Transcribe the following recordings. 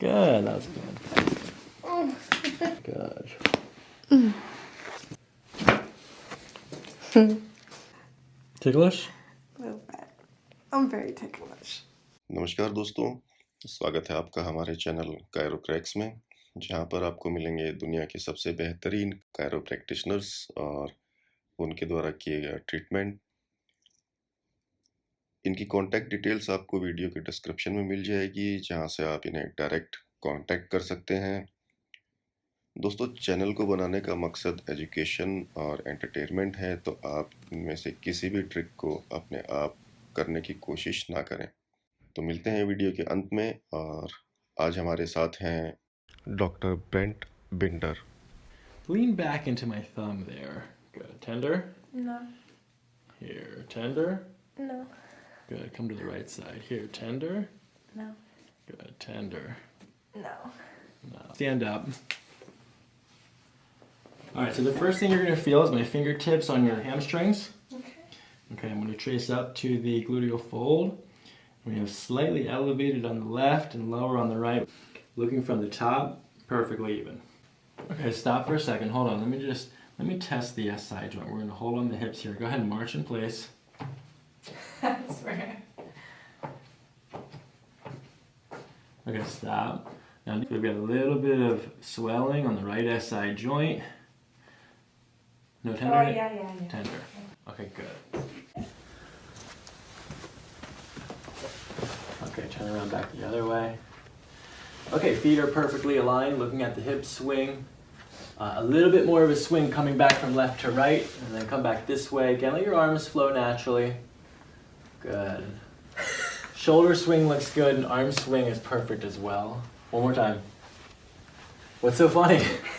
Good, that was good. Good. Ticklish? A little bit. I'm very ticklish. नमस्कार दोस्तों स्वागत है आपका हमारे चैनल कायरो क्रैक्स में जहाँ पर आपको मिलेंगे दुनिया के सबसे बेहतरीन कायरो प्रैक्टिशनर्स और उनके द्वारा किए गए ट्रीटमेंट इनकी कॉन्टैक्ट डिटेल्स आपको वीडियो के डिस्क्रिप्शन में मिल जाएगी जहाँ से आप इन्हें डायरेक्ट कांटेक्ट कर सकते हैं दोस्तों चैनल को बनाने का मकसद एजुकेशन और एंटरटेनमेंट है तो आप इनमें से किसी भी ट्रिक को अपने आप करने की कोशिश ना करें तो मिलते हैं वीडियो के अंत में और आज हमारे साथ हैं doctor Brent Binder Lean back into my thumb there. Good. Tender? No. Here. Tender? No. Good. Come to the right side. Here. Tender? No. Good. Tender. No. No. Stand up. Alright, so the first thing you're going to feel is my fingertips on your hamstrings. Okay. Okay, I'm going to trace up to the gluteal fold. We have slightly elevated on the left and lower on the right. Looking from the top, perfectly even. Okay, stop for a second. Hold on. Let me just let me test the SI joint. We're going to hold on the hips here. Go ahead and march in place. I swear. Okay, stop. Now we've got a little bit of swelling on the right SI joint. No tender? Oh, yeah, yeah, yeah. Tender. Okay, good. Okay, turn around back the other way. Okay, feet are perfectly aligned, looking at the hip swing. Uh, a little bit more of a swing coming back from left to right, and then come back this way. Again, let your arms flow naturally. Good. Shoulder swing looks good, and arm swing is perfect as well. One more time. What's so funny?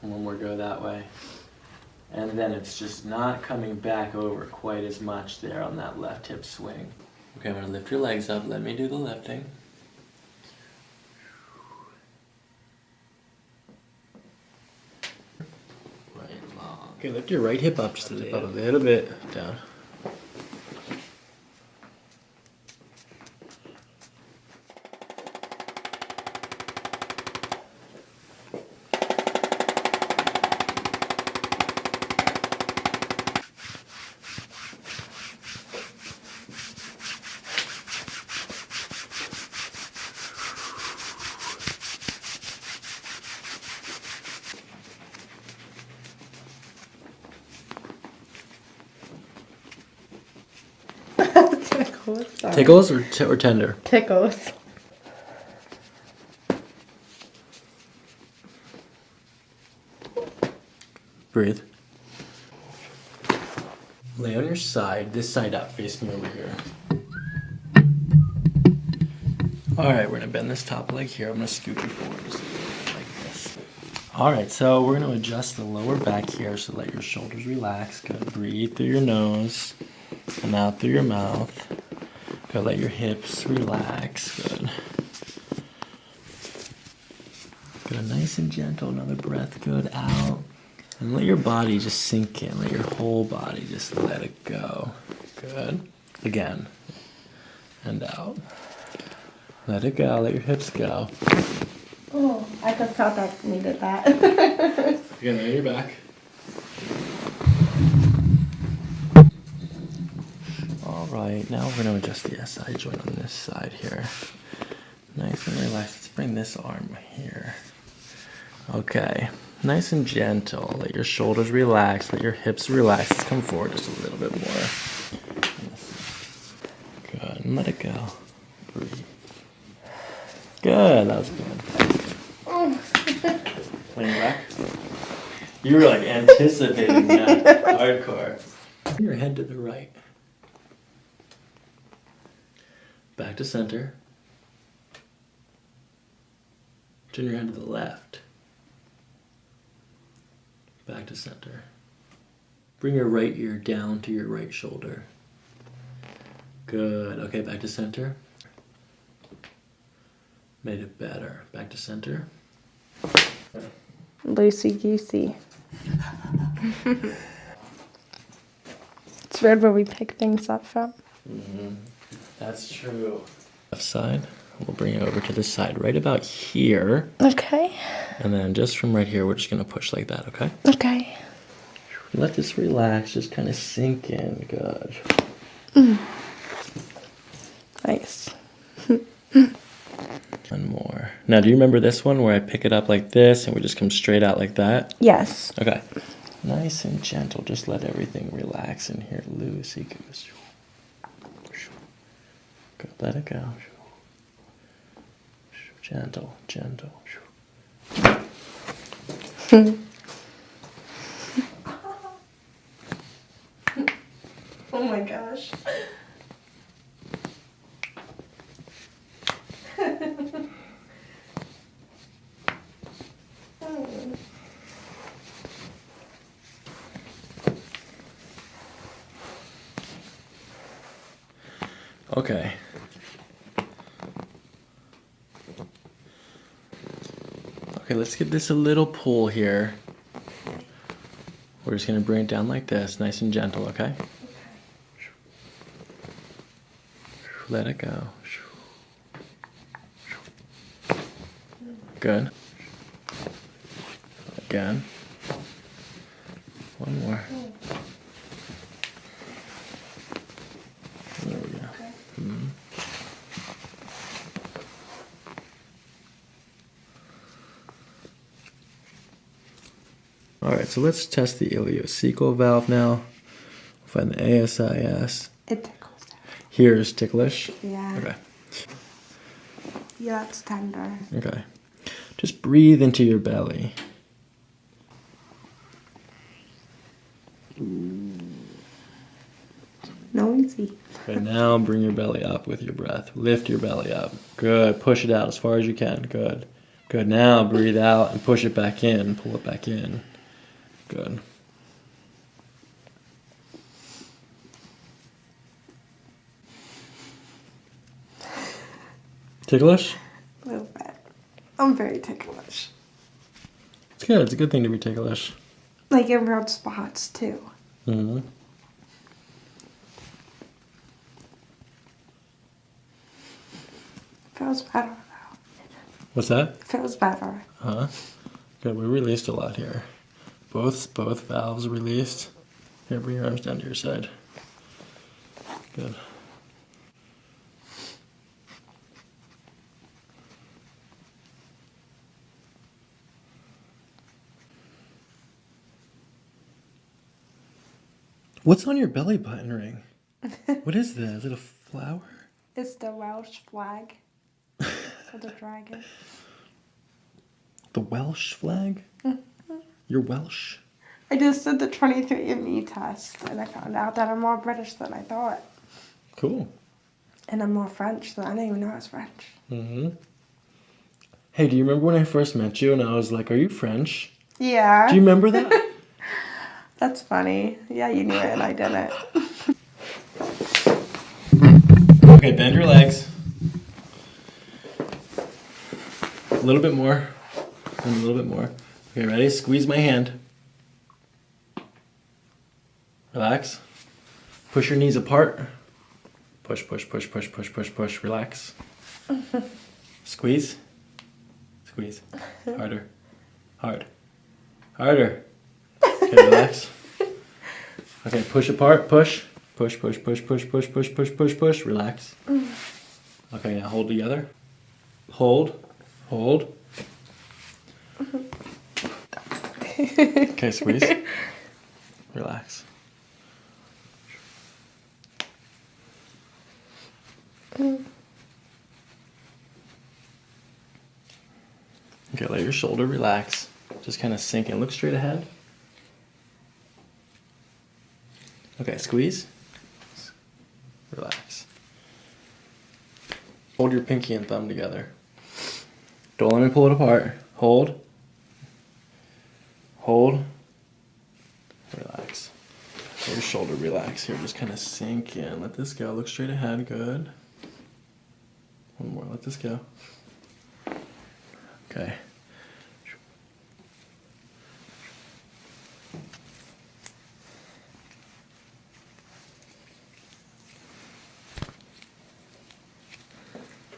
One more go that way. And then it's just not coming back over quite as much there on that left hip swing. Okay, I'm gonna lift your legs up. Let me do the lifting. Right long. Okay, lift your right hip up just a little, a little bit. Down. Tickles. Sorry. Tickles or, or tender? Tickles. Breathe. Lay on your side, this side up, face me over here. Alright, we're gonna bend this top leg here. I'm gonna scoot you forward just a little bit like this. Alright, so we're gonna adjust the lower back here so let your shoulders relax. Good. Breathe through your nose and out through your mouth. Good. Let your hips relax. Good. Good. Nice and gentle. Another breath. Good. Out. And let your body just sink in. Let your whole body just let it go. Good. Again. And out. Let it go. Let your hips go. Oh, I just thought I needed that. Again, lay your back. All right, now we're gonna adjust the SI joint on this side here. Nice and relaxed. Let's bring this arm here. Okay, nice and gentle. Let your shoulders relax. Let your hips relax. Let's come forward just a little bit more. Good, and let it go. Breathe. Good, that was good. Lean back. You were like anticipating that hardcore. Your head to the right. Back to center. Turn your head to the left. Back to center. Bring your right ear down to your right shoulder. Good. Okay, back to center. Made it better. Back to center. Loosey goosey. it's weird where we pick things up from. Mm-hmm. That's true. Left side. We'll bring it over to this side, right about here. Okay. And then just from right here, we're just gonna push like that, okay? Okay. Let this relax, just kind of sink in. Good. Mm. Nice. One more. Now, do you remember this one where I pick it up like this and we just come straight out like that? Yes. Okay. Nice and gentle. Just let everything relax in here. Loosey goose. Good. Let it go. Gentle, gentle. Oh my gosh. Okay. Okay, let's give this a little pull here. We're just gonna bring it down like this, nice and gentle, okay? Let it go. Good. Again. One more. There we go. Mhm. All right, so let's test the ileocecal valve now. Find the ASIS. It tickles. Here's ticklish. Yeah. Okay. Yeah, it's tender. Okay. Just breathe into your belly. Noisy. Okay, now bring your belly up with your breath. Lift your belly up. Good. Push it out as far as you can. Good. Good. Now breathe out and push it back in. Pull it back in. Good. Ticklish? A little bit. I'm very ticklish. It's good. It's a good thing to be ticklish. Like in weird spots too. Mm hmm Feels better though. What's that? Feels better. Huh? Good. We released a lot here. Both both valves released. Here, bring your arms down to your side. Good. What's on your belly button ring? What is that? Is it a flower? It's the Welsh flag for the dragon. The Welsh flag? Mm. You're Welsh? I just did the 23andMe test and I found out that I'm more British than I thought. Cool. And I'm more French than I didn't even know I was French. Mm-hmm. Hey, do you remember when I first met you and I was like, "Are you French?" Yeah. Do you remember that? That's funny. Yeah, you knew it and I didn't. okay, bend your legs. A little bit more. And a little bit more. Okay, ready? Squeeze my hand. Relax. Push your knees apart. Push, push, push, push, push, push, push. Relax. Squeeze. Squeeze. Harder. Hard. Harder. Okay, relax. Okay, push apart, push. Push, push, push, push, push, push, push, push, push. Relax. Okay, now hold together. Hold. Hold. Okay, squeeze. Relax. Okay, let your shoulder relax. Just kind of sink and Look straight ahead. Okay, squeeze. Relax. Hold your pinky and thumb together. Don't let me pull it apart. Hold. Hold. Relax. Your shoulder relax here. Just kind of sink in. Let this go. Look straight ahead. Good. One more. Let this go. Okay.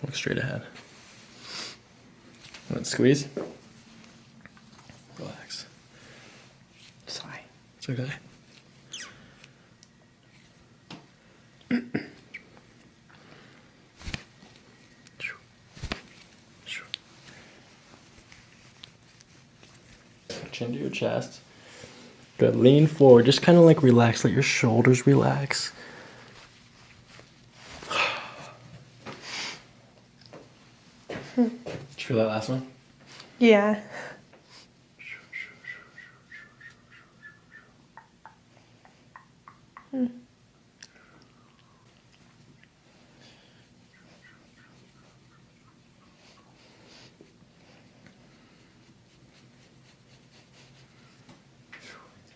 Look straight ahead. Let's squeeze. Relax. Sorry. Okay. Chin to your chest. Good. Lean forward. Just kind of like relax. Let your shoulders relax. Did you feel that last one? Yeah.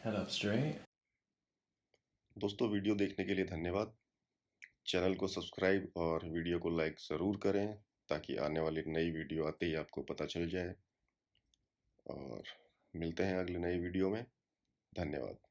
Head up straight. दोस्तों, video देखने के लिए धन्यवाद। Channel को subscribe और video को like ज़रूर करें ताकि आने वाली नई वीडियो आते ही आपको पता चल जाए। और मिलते हैं अगले नई वीडियो में। धन्यवाद।